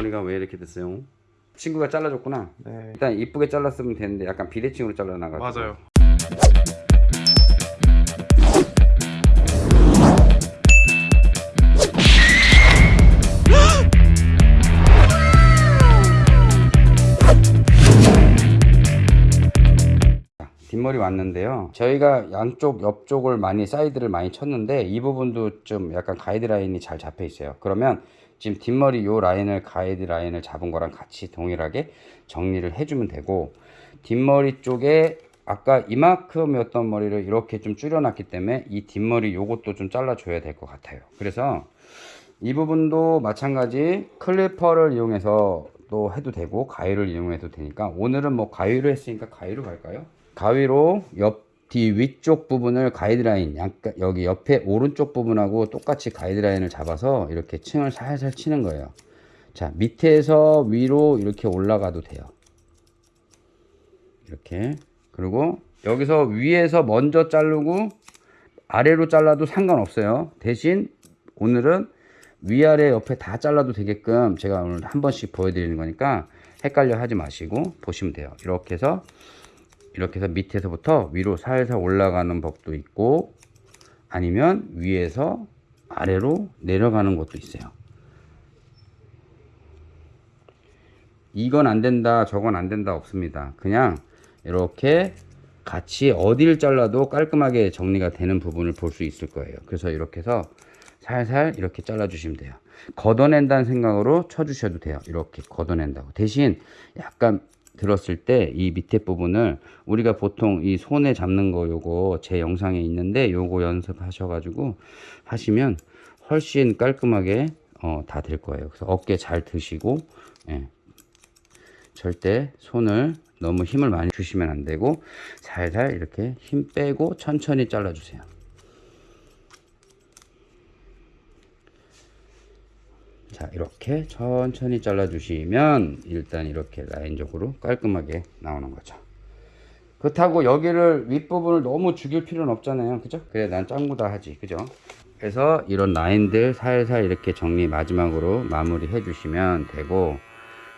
뒷머리가 왜 이렇게 됐어요? 친구가 잘라줬구나. 네. 일단 이쁘게 잘랐으면 되는데 약간 비대칭으로 잘라놔가지고. 맞아요. 뒷머리 왔는데요. 저희가 양쪽 옆쪽을 많이 사이드를 많이 쳤는데 이 부분도 좀 약간 가이드라인이 잘 잡혀 있어요. 그러면 지금 뒷머리 요 라인을 가이드라인을 잡은 거랑 같이 동일하게 정리를 해주면 되고 뒷머리 쪽에 아까 이만큼이었던 머리를 이렇게 좀 줄여놨기 때문에 이 뒷머리 요것도 좀 잘라줘야 될 것 같아요. 그래서 이 부분도 마찬가지 클리퍼를 이용해서 또 해도 되고 가위를 이용해도 되니까 오늘은 뭐 가위로 했으니까 가위로 갈까요? 가위로 옆 뒤 위쪽 부분을 가이드라인 약간 여기 옆에 오른쪽 부분하고 똑같이 가이드라인을 잡아서 이렇게 층을 살살 치는 거예요. 자 밑에서 위로 이렇게 올라가도 돼요. 이렇게 그리고 여기서 위에서 먼저 자르고 아래로 잘라도 상관없어요. 대신 오늘은 위아래 옆에 다 잘라도 되게끔 제가 오늘 한 번씩 보여드리는 거니까 헷갈려 하지 마시고 보시면 돼요. 이렇게 해서 이렇게 해서 밑에서부터 위로 살살 올라가는 법도 있고 아니면 위에서 아래로 내려가는 것도 있어요. 이건 안 된다, 저건 안 된다 없습니다. 그냥 이렇게 같이 어디를 잘라도 깔끔하게 정리가 되는 부분을 볼 수 있을 거예요. 그래서 이렇게 해서 살살 이렇게 잘라 주시면 돼요. 걷어낸다는 생각으로 쳐 주셔도 돼요. 이렇게 걷어낸다고. 대신 약간 들었을 때 이 밑에 부분을 우리가 보통 이 손에 잡는 거 요거 제 영상에 있는데 요거 연습하셔가지고 하시면 훨씬 깔끔하게 어, 다 될 거예요. 그래서 어깨 잘 드시고 예. 절대 손을 너무 힘을 많이 주시면 안 되고 살살 이렇게 힘 빼고 천천히 잘라 주세요. 자 이렇게 천천히 잘라 주시면 일단 이렇게 라인적으로 깔끔하게 나오는 거죠. 그렇다고 여기를 윗부분을 너무 죽일 필요는 없잖아요. 그죠? 그래 난 짱구다 하지. 그죠? 그래서 이런 라인들 살살 이렇게 정리 마지막으로 마무리 해 주시면 되고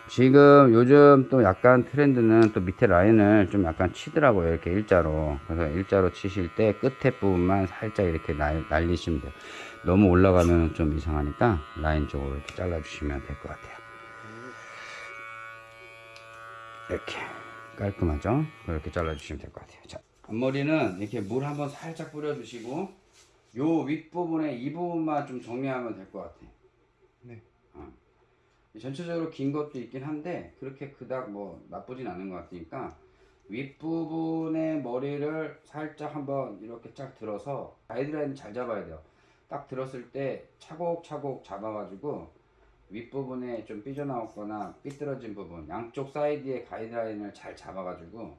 지금 요즘 또 약간 트렌드는 또 밑에 라인을 좀 약간 치더라고요. 이렇게 일자로. 그래서 일자로 치실 때 끝에 부분만 살짝 이렇게 날, 날리시면 돼요 너무 올라가면 좀 이상하니까 라인 쪽으로 이렇게 잘라 주시면 될 것 같아요. 이렇게 깔끔하죠? 그렇게 잘라 주시면 될 것 같아요. 자 앞머리는 이렇게 물 한번 살짝 뿌려 주시고 요 윗부분에 이 부분만 좀 정리하면 될 것 같아요. 네. 어. 전체적으로 긴 것도 있긴 한데 그렇게 그닥 뭐 나쁘진 않은 것 같으니까 윗부분의 머리를 살짝 한번 이렇게 쫙 들어서 가이드라인 잘 잡아야 돼요 딱 들었을 때 차곡차곡 잡아가지고 윗부분에 좀 삐져나왔거나 삐뚤어진 부분 양쪽 사이드의 가이드라인을 잘 잡아가지고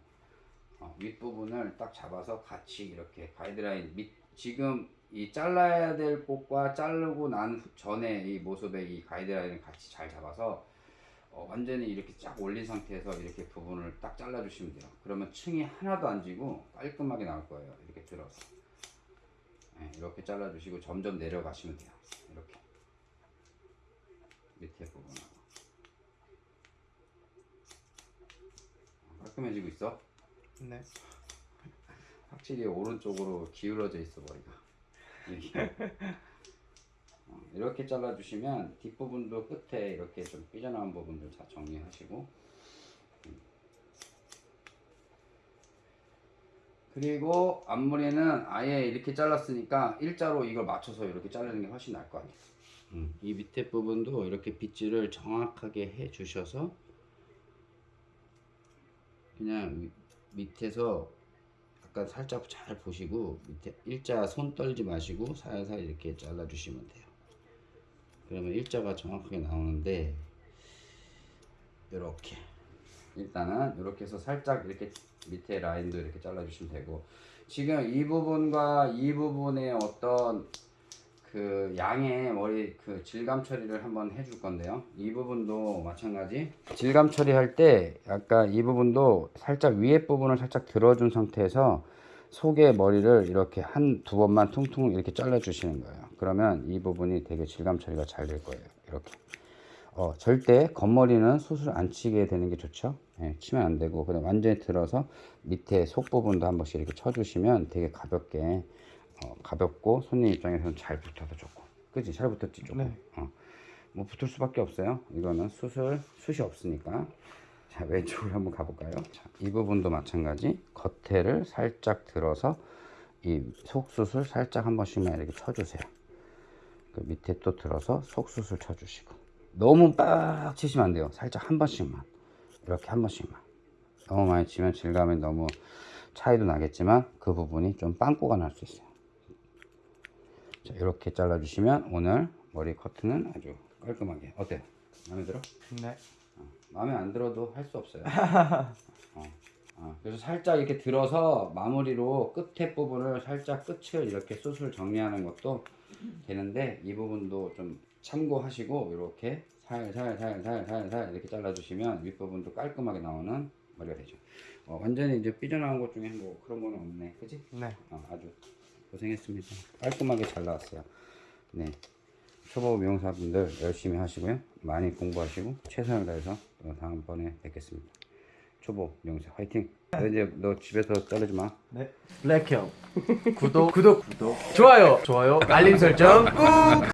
어, 윗부분을 딱 잡아서 같이 이렇게 가이드라인 밑 지금 이 잘라야 될 곳과 자르고 난 후- 전에 이 모습의 이 가이드라인을 같이 잘 잡아서 어, 완전히 이렇게 쫙 올린 상태에서 이렇게 부분을 딱 잘라 주시면 돼요. 그러면 층이 하나도 안 지고 깔끔하게 나올 거예요. 이렇게 들어서 네, 이렇게 잘라 주시고 점점 내려가시면 돼요. 이렇게. 밑에 부분하고. 어, 깔끔해지고 있어? 네. 확실히 오른쪽으로 기울어져 있어 머리가. 이렇게. 어, 이렇게 잘라주시면 뒷부분도 끝에 이렇게 좀 삐져나온 부분들 다 정리하시고 그리고 앞머리는 아예 이렇게 잘랐으니까 일자로 이걸 맞춰서 이렇게 자르는 게 훨씬 나을 것 같아요. 음, 이 밑에 부분도 이렇게 빗질을 정확하게 해 주셔서 그냥 위- 밑에서 약간 살짝 잘 보시고 밑에 일자 손 떨지 마시고 살살 이렇게 잘라 주시면 돼요. 그러면 일자가 정확하게 나오는데 이렇게 일단은 이렇게 해서 살짝 이렇게 밑에 라인도 이렇게 잘라 주시면 되고 지금 이 부분과 이 부분의 어떤 그 양의 머리 그 질감 처리를 한번 해줄 건데요. 이 부분도 마찬가지. 질감 처리할 때 약간 이 부분도 살짝 위에 부분을 살짝 들어준 상태에서 속에 머리를 이렇게 한 두 번만 퉁퉁 이렇게 잘라 주시는 거예요. 그러면 이 부분이 되게 질감 처리가 잘 될 거예요. 이렇게. 어, 절대 겉머리는 수술 안 치게 되는 게 좋죠. 예, 치면 안 되고. 그다음 완전히 들어서 밑에 속 부분도 한 번씩 이렇게 쳐주시면 되게 가볍게 어, 가볍고 손님 입장에서는 잘 붙어서 좋고. 그지? 잘 붙었지 조금. 네. 어. 뭐 붙을 수밖에 없어요. 이거는 수술 숱이 없으니까. 자 왼쪽으로 한번 가볼까요? 자, 이 부분도 마찬가지. 겉에를 살짝 들어서 이 속수술 살짝 한 번씩만 이렇게 쳐주세요. 그 밑에 또 들어서 속수술 쳐주시고 너무 빡 치시면 안 돼요. 살짝 한 번씩만. 이렇게 한 번씩만. 너무 많이 치면 질감이 너무 차이도 나겠지만 그 부분이 좀 빵꾸가 날 수 있어요. 자 이렇게 잘라 주시면 오늘 머리 커트는 아주 깔끔하게. 어때요? 마음에 들어? 네. 마음에 안 들어도 할 수 없어요. 어, 어, 그래서 살짝 이렇게 들어서 마무리로 끝에 부분을 살짝 끝을 이렇게 숱을 정리하는 것도 되는데 이 부분도 좀 참고하시고 이렇게 살살살살살살 이렇게 잘라주시면 윗부분도 깔끔하게 나오는 머리가 되죠 어, 완전히 이제 삐져나온 것 중에 뭐 그런 거는 없네 그지? 네. 어, 아주 고생했습니다. 깔끔하게 잘 나왔어요. 네. 초보 미용사분들 열심히 하시고요. 많이 공부하시고 최선을 다해서 또 다음번에 뵙겠습니다. 초보 미용사 화이팅! 너 이제 너 집에서 자르지 마. 네. 블랙형. 구독, 구독, 구독. 좋아요, 좋아요. 알림 설정 꾹.